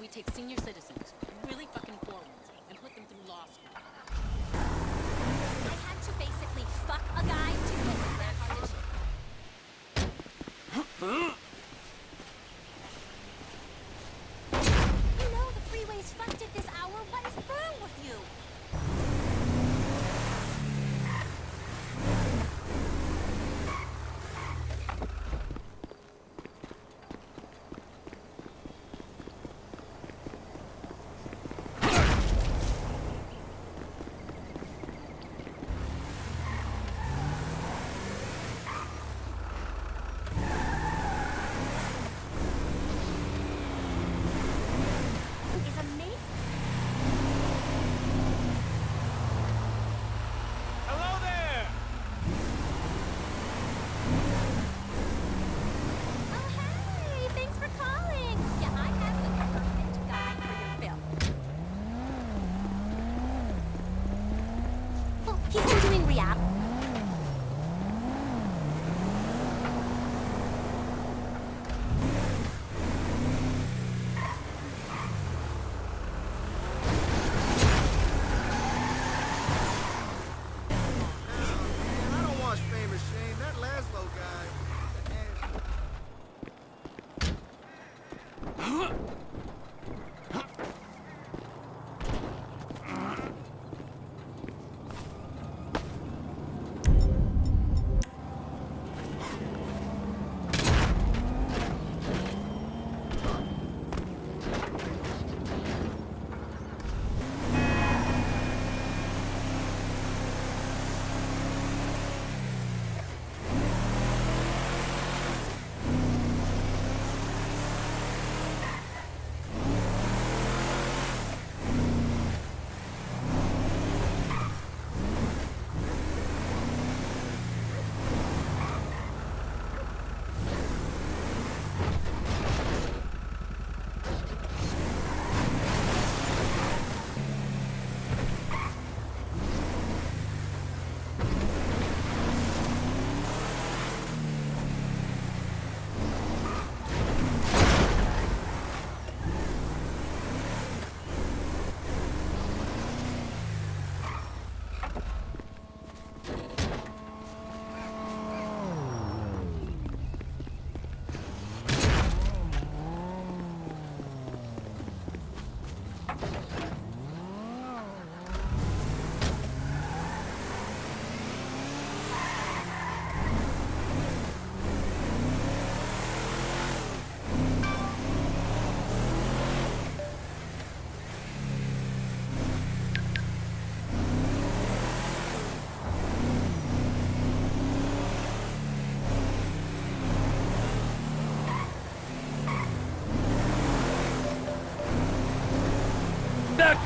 We take senior citizens,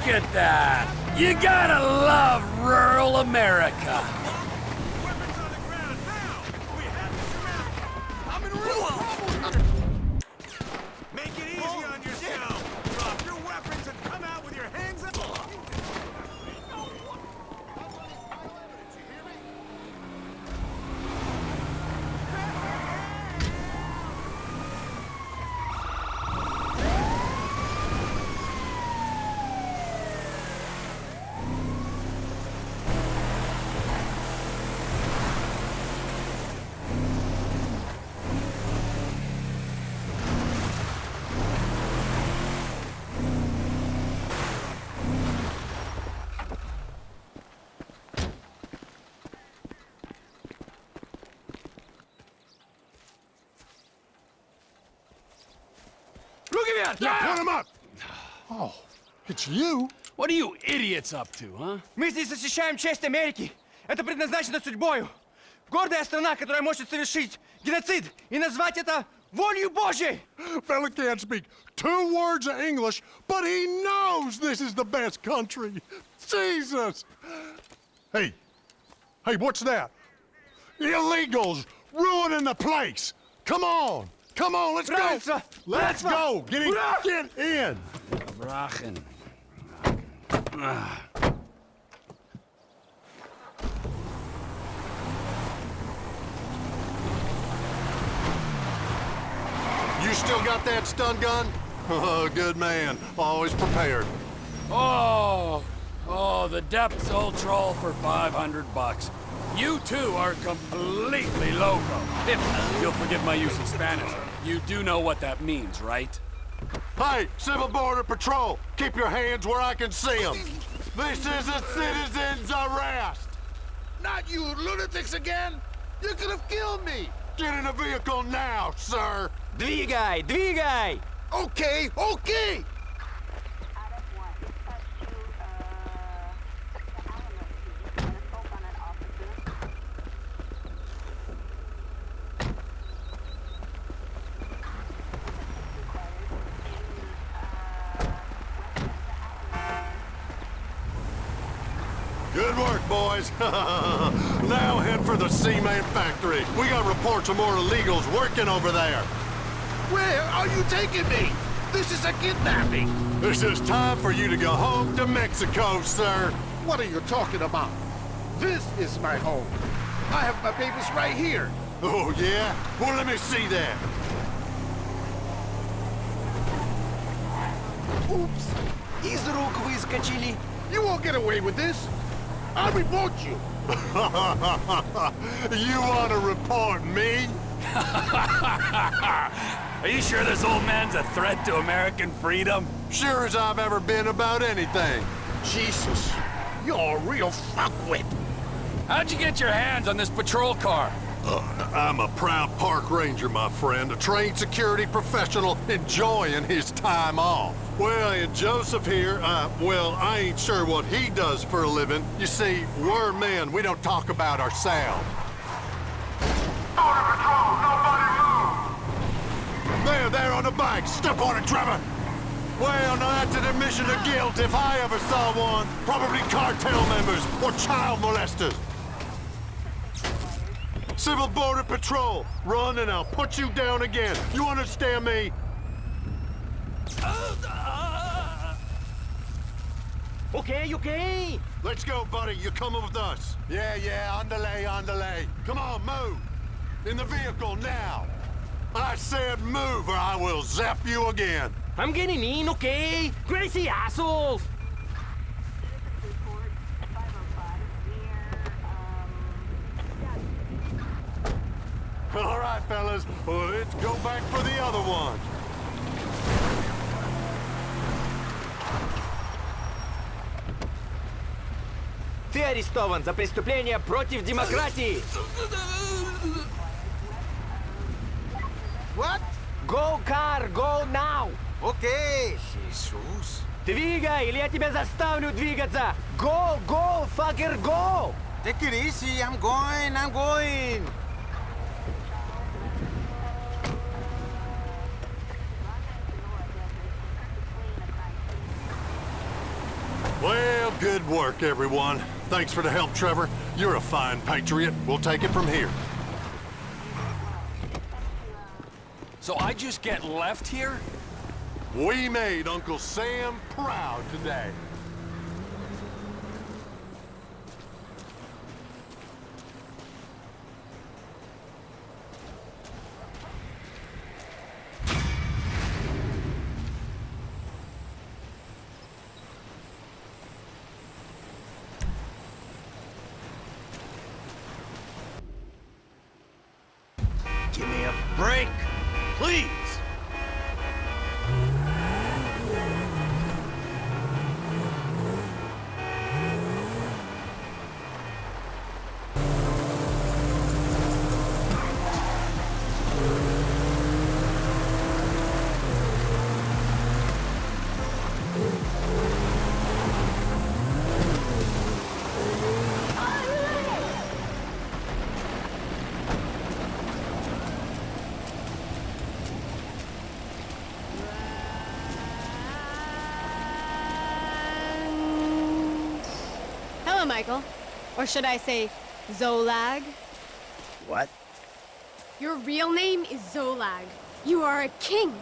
at that! You gotta love rural America! Weapons on the ground now! We have to surround! I'm in real trouble here! Make it easy on yourself! Drop your weapons and come out with your hands up! Look at that! Yeah, put him up! Oh, it's you? What are you idiots up to, huh? Мы здесь защищаем честь Америки. Это предназначено судьбою. Гордая страна, которая может совершить геноцид и назвать это волею Божьей. Fella can't speak two words of English, but he knows this is the best country. Jesus! Hey, hey, what's that? Illegals ruining the place. Come on, Come on, let's go! Let's go! Get in! Get in! You still got that stun gun? Oh, good man. Always prepared. Oh, oh, the depths old for 500 bucks. You two are completely loco. If you'll forgive my use of Spanish. you do know what that means, right? Hey, Civil Border Patrol, keep your hands where I can see them. This is a citizen's arrest. Not you lunatics again! You could have killed me! Get in the vehicle now, sir. Двигай, двигай! Okay, okay! now head for the Seaman factory. We got reports of more illegals working over there. Where are you taking me? This is a kidnapping! This is time for you to go home to Mexico, sir. What are you talking about? This is my home. I have my papers right here. Oh, yeah? Well, let me see that. Упс! Из рук выскочили. You won't get away with this. I'll report you. you want to report me? Are you sure this old man's a threat to American freedom? Sure as I've ever been about anything. Jesus, you're a real fuckwit. How'd you get your hands on this patrol car? I'm a proud park ranger, my friend, a trained security professional enjoying his time off. Well, and Joseph here, uh, well, I ain't sure what he does for a living. You see, we're men, we don't talk about ourselves. Border Patrol, nobody move! There, there on the bike, step on it, Trevor! Well, now that's an admission of guilt if I ever saw one. Probably cartel members or child molesters. Civil Border Patrol, run and I'll put you down again. You understand me? Okay, okay. Let's go, buddy. You're coming with us. Yeah, yeah, underlay, underlay. Come on, move. In the vehicle now. I said move or I will zap you again. I'm getting in, okay? Crazy assholes! Fellas. Let's go back for the other one. Ты арестован за преступление против демократии! What? Go car, go now! Okay. Jesus. Двигай, или я тебя заставлю двигаться! Go, go, fucker, go! Take it easy. I'm going. I'm going. Work, everyone. Thanks for the help, Trevor. You're a fine patriot. We'll take it from here. So I just get left here? We made Uncle Sam proud today. Michael. Or should I say, Zolag? What? Your real name is Zolag. You are a king.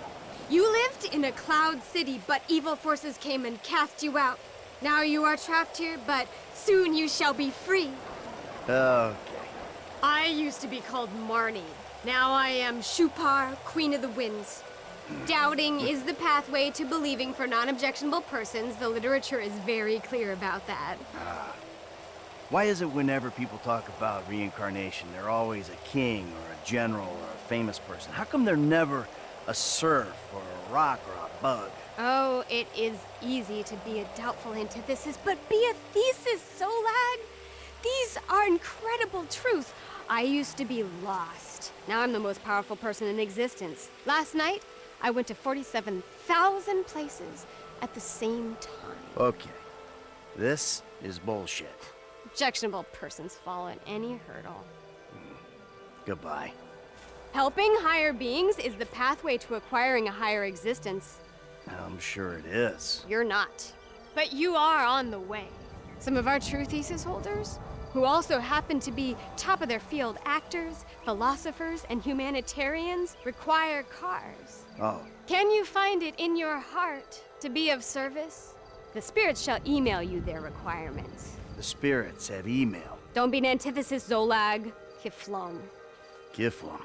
You lived in a cloud city, but evil forces came and cast you out. Now you are trapped here, but soon you shall be free. Okay. I used to be called Marnie. Now I am Shupar, Queen of the Winds. Doubting hmm. is the pathway to believing for non-objectionable persons. The literature is very clear about that. Ah. Why is it whenever people talk about reincarnation, they're always a king or a general or a famous person? How come they're never a serf or a rock or a bug? Oh, it is easy to be a doubtful antithesis, but be a thesis, Zolag! These are incredible truths. I used to be lost. Now I'm the most powerful person in existence. Last night, I went to 47,000 places at the same time. Okay. This is bullshit. Objectionable persons fall at any hurdle. Goodbye. Helping higher beings is the pathway to acquiring a higher existence. I'm sure it is. You're not. But you are on the way. Some of our true thesis holders, who also happen to be top of their field actors, philosophers, and humanitarians, require cars. Oh, Can you find it in your heart to be of service? The spirits shall email you their requirements. The spirits have email. Don't be an antithesis, Zolag. Kifflom. Giflum.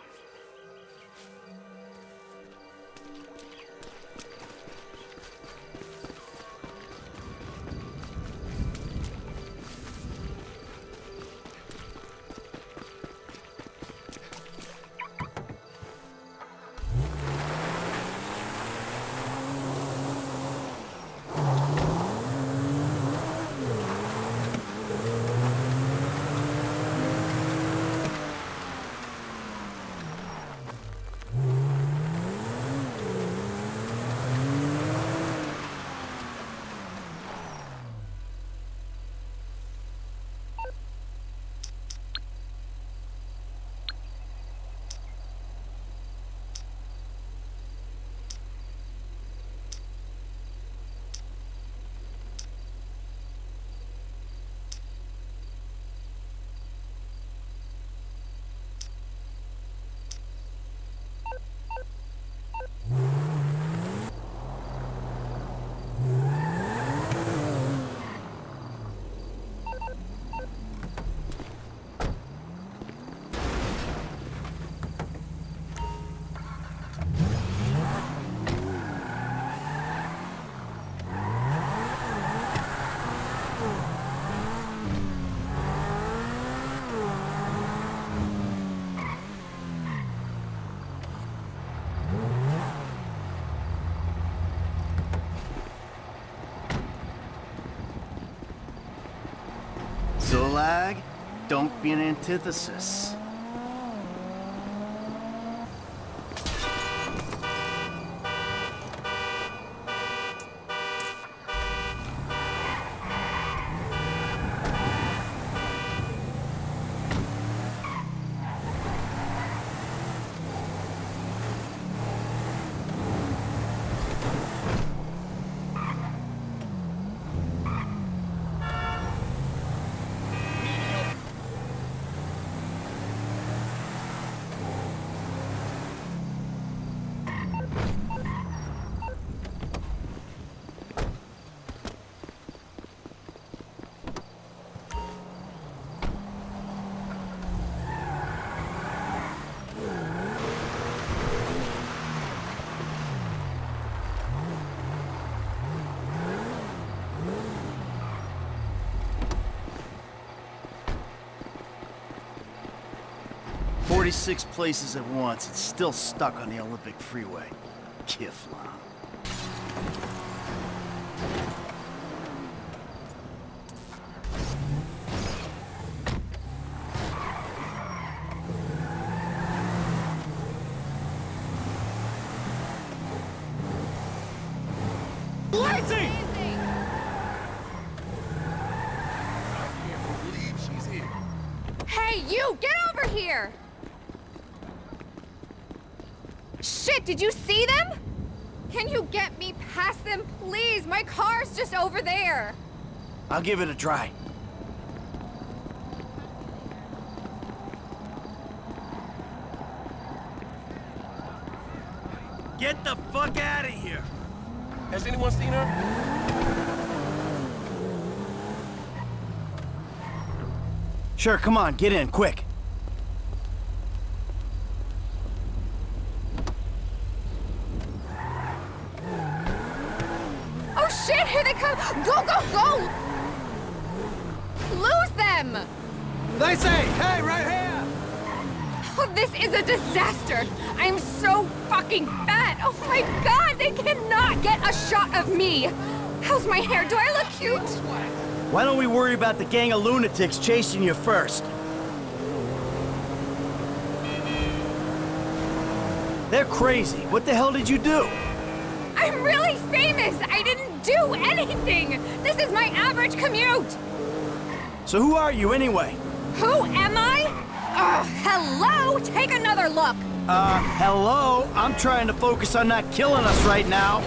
Zolag, don't be an antithesis. Forty-six places at once, it's still stuck on the Olympic Freeway. Kifflom. Believe. Hey, you! Get over here! Shit, did you see them? Can you get me past them, please? My car's just over there. I'll give it a try. Get the fuck out of here! Has anyone seen her? Sure, come on, get in, quick. shit, here they come! Go, go, go! Lose them! They say, hey, right here! Oh, this is a disaster! I'm so fucking fat! Oh my god, they cannot get a shot of me! How's my hair? Do I look cute? Why don't we worry about the gang of lunatics chasing you first? They're crazy. What the hell did you do? I'm really famous! I didn't do anything! This is my average commute! So who are you anyway? Who am I? Hello? Take another look! Uh, hello? I'm trying to focus on not killing us right now.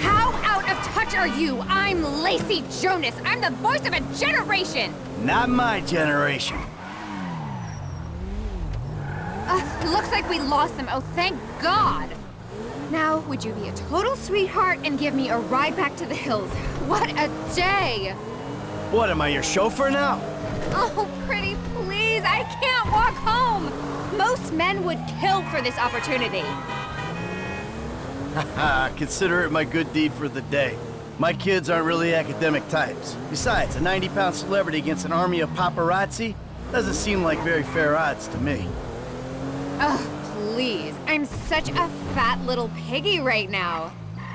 How out are you? I'm Lacey Jonas. I'm the voice of a generation! Not my generation. Uh, looks like we lost them. Oh, thank God! Now, would you be a total sweetheart and give me a ride back to the hills? What a day! What, am I your chauffeur now? Oh, pretty please, I can't walk home! Most men would kill for this opportunity. Haha, consider it my good deed for the day. My kids aren't really academic types. Besides, a 90-pound celebrity against an army of paparazzi doesn't seem like very fair odds to me. Ugh, please. I'm such a fat little piggy right now.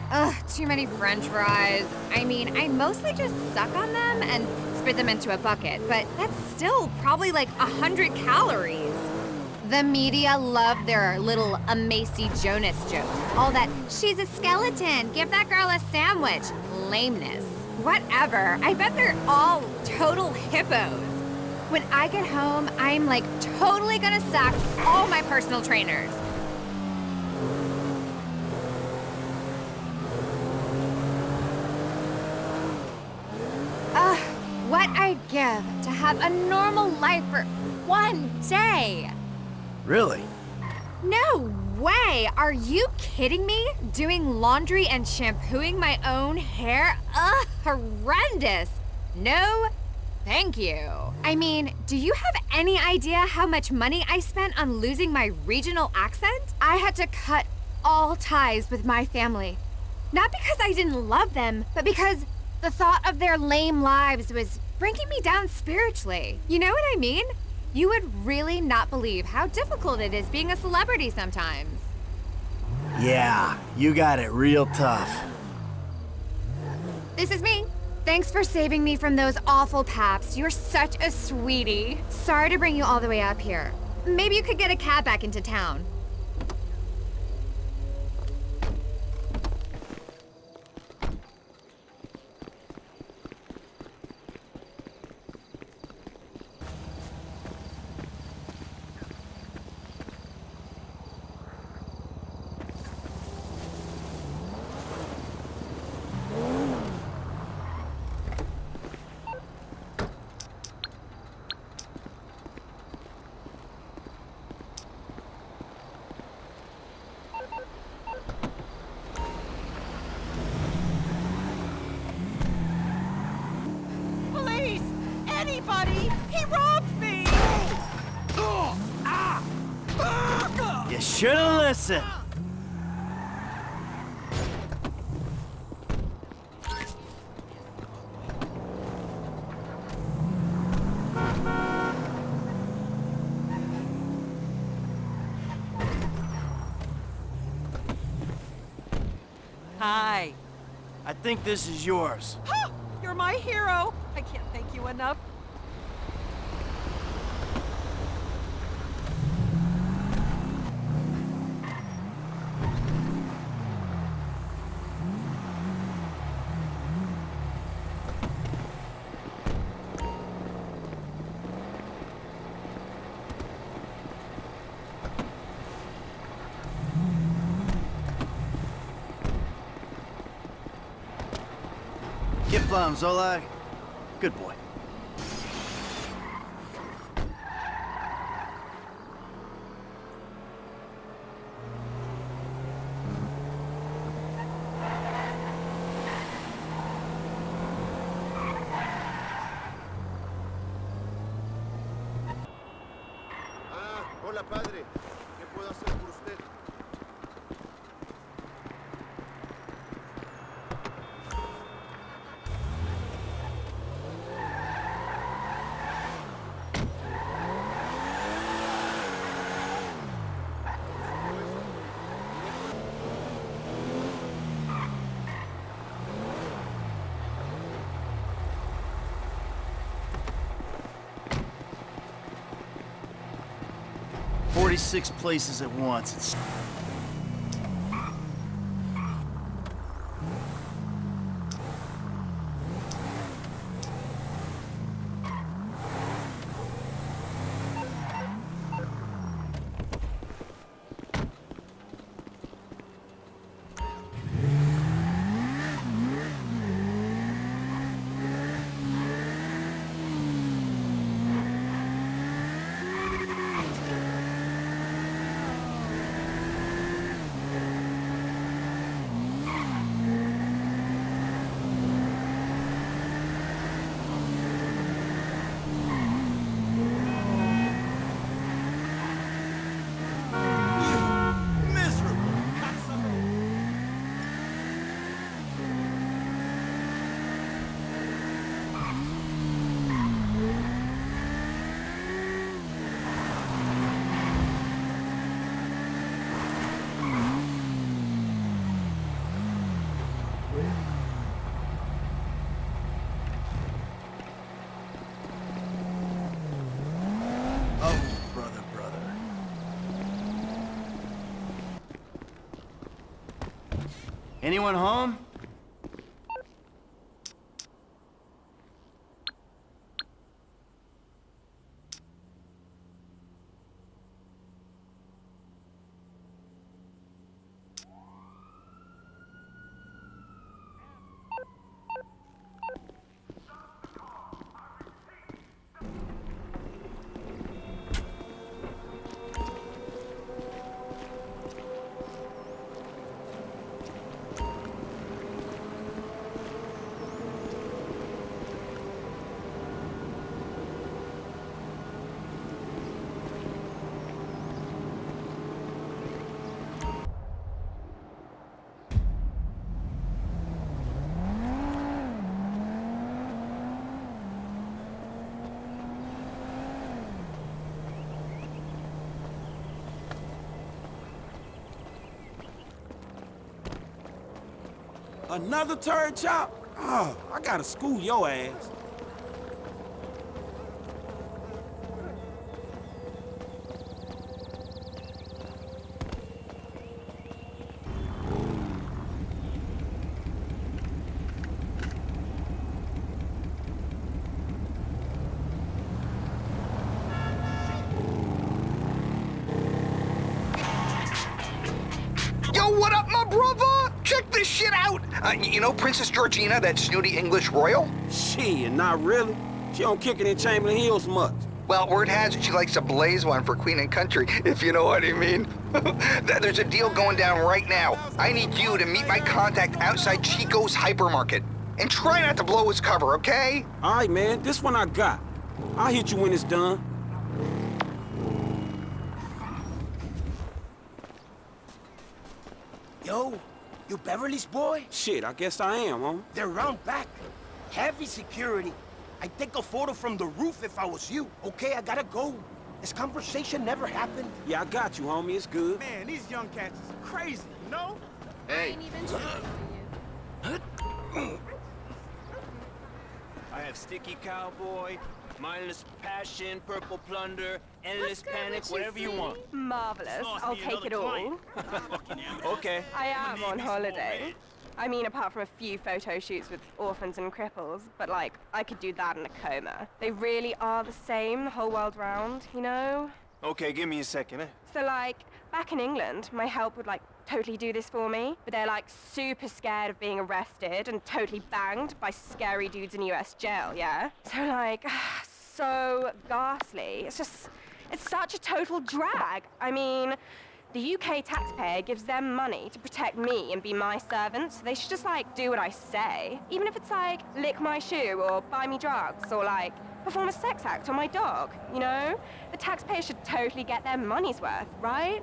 Ugh, too many french fries. I mean, I mostly just suck on them and spit them into a bucket, but that's still probably like a hundred calories. The media love their little Amacy Jonas joke. All that, she's a skeleton, give that girl a sandwich. Lameness. Whatever, I bet they're all total hippos. When I get home, I'm like totally gonna sack all my personal trainers. Ugh, what I'd give to have a normal life for one day. Really? No way! Are you kidding me? Doing laundry and shampooing my own hair? Ugh, horrendous! No, thank you. I mean, do you have any idea how much money I spent on losing my regional accent? I had to cut all ties with my family. Not because I didn't love them, but because the thought of their lame lives was bringing me down spiritually. You know what I mean? You would really not believe how difficult it is being a celebrity sometimes. Yeah, you got it real tough. This is me. Thanks for saving me from those awful paps. You're such a sweetie. Sorry to bring you all the way up here. Maybe you could get a cab back into town. Hi. I think this is yours. You're my hero. I can't thank you enough. Get plumb, Good boy. 46 places at once. It's Miserable. cocksucker. Oh, brother, brother. Anyone home? Another turd chop? Oh, I gotta school your ass. Georgina, that snooty English royal? Shit, not really. She don't kick it in Chamberlain Hills much. Well, word has it she likes to blaze one for Queen and Country, if you know what I mean. There's a deal going down right now. I need you to meet my contact outside Chico's hypermarket. And try not to blow his cover, okay? All right, man, this one I got. I'll hit you when it's done. Yo, you Beverly's boy? Shit, I guess I am, huh? They're round back. Heavy security. I'd take a photo from the roof if I was you. Okay, I gotta go. This conversation never happened. Yeah, I got you, homie. It's good. Man, these young cats is crazy, you know? Hey, I have Sticky Cowboy, Mindless Passion, Purple Plunder, Endless Panic, whatever you want. Marvelous. I'll take it all. Okay. I am on holiday. I mean, apart from a few photo shoots with orphans and cripples, but like, I could do that in a coma. They really are the same the whole world round, you know? Okay, give me a second, eh? So like, back in England, my help would like totally do this for me, but they're like super scared of being arrested and totally banged by scary dudes in US jail, yeah? So like, so ghastly. It's just, it's such a total drag. I mean, the UK taxpayer gives them money to protect me and be my servant, so they should just like do what I say. Even if it's like lick my shoe or buy me drugs or like perform a sex act on my dog, you know? The taxpayer should totally get their money's worth, right?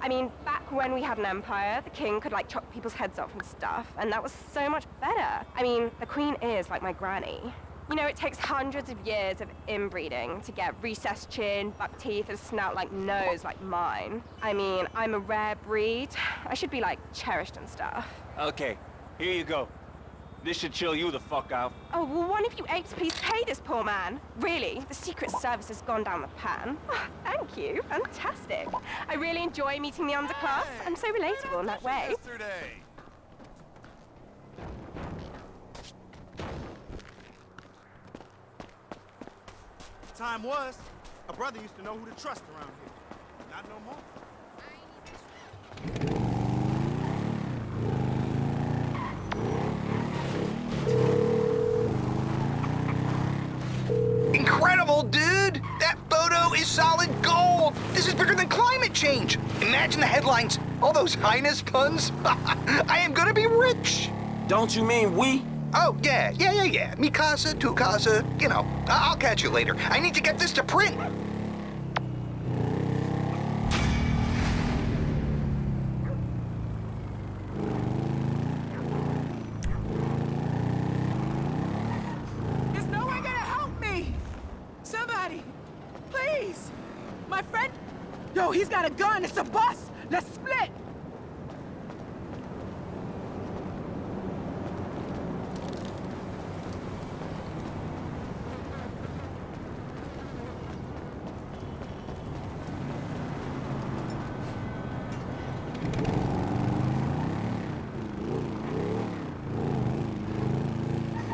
I mean, back when we had an empire, the king could like chop people's heads off and stuff, and that was so much better. I mean, the queen is like my granny. You know, it takes hundreds of years of inbreeding to get recessed chin, buck teeth, and a snout like nose like mine. I mean, I'm a rare breed. I should be like cherished and stuff. Okay, here you go. This should chill you the fuck out. Oh, well, one of you apes please pay this poor man? Really? The Secret Service has gone down the pan. Oh, thank you. Fantastic. I really enjoy meeting the underclass. I'm so relatable in that way. Yesterday. Time was, a brother used to know who to trust around here. Not no more. Incredible, dude! That photo is solid gold! This is bigger than climate change! Imagine the headlines, all those highness puns. I am gonna be rich! Don't you mean we? Oh, yeah, yeah, yeah, yeah. Mi casa, tu casa, you know. I- I'll catch you later. I need to get this to print. Is no one gonna help me? Somebody! Please! My friend... Yo, he's got a gun! It's a bus! Let's split!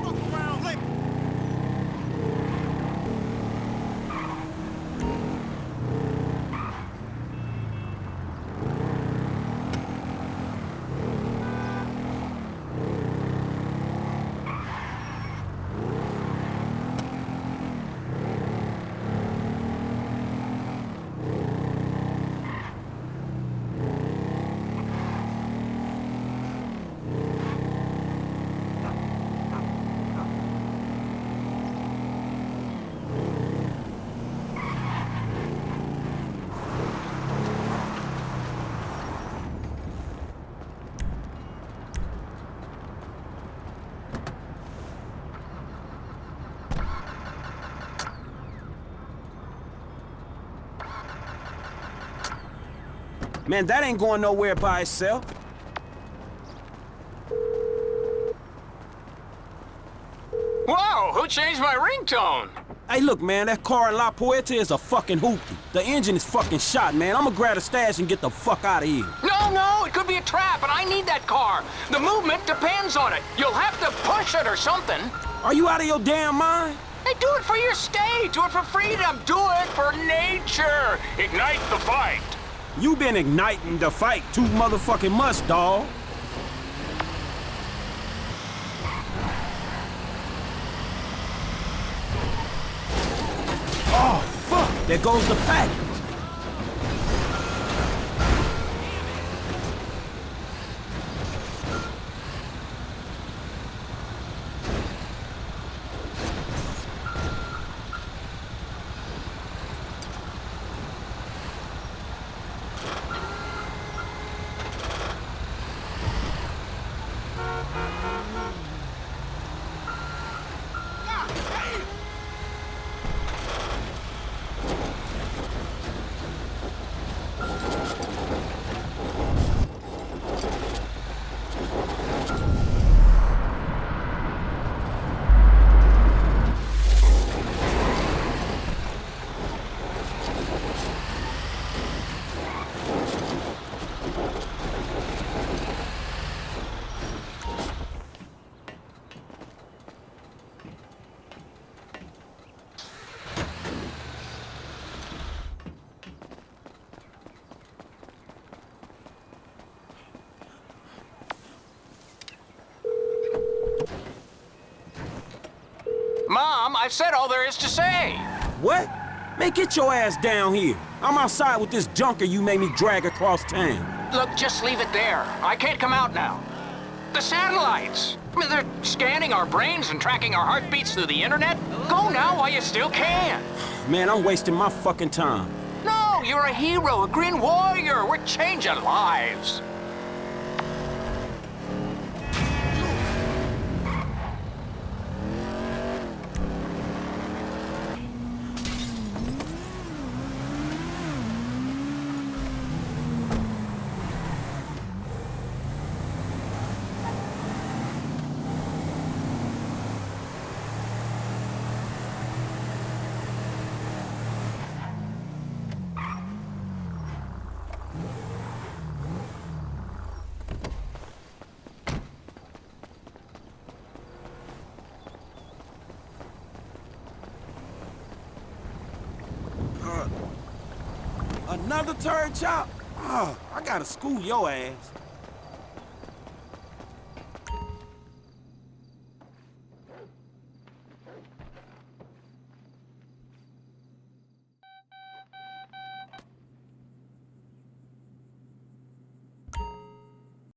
Look around, let Man, that ain't going nowhere by itself. Whoa, who changed my ringtone? Hey, look, man, that car in La Puerta is a fucking hoopty. The engine is fucking shot, man. I'ma grab a stash and get the fuck out of here. No, no, it could be a trap, and I need that car. The movement depends on it. You'll have to push it or something. Are you out of your damn mind? Hey, do it for your state. Do it for freedom. Do it for nature. Ignite the fight. You been igniting the fight too motherfucking much, dawg. Oh, fuck! There goes the package. I've said all there is to say. What? Man, get your ass down here. I'm outside with this junker you made me drag across town. Look, just leave it there. I can't come out now. The satellites. I mean, they're scanning our brains and tracking our heartbeats through the internet. Go now while you still can. Man, I'm wasting my fucking time. No, you're a hero, a green warrior. We're changing lives. Another turd chop? Oh, I gotta school your ass.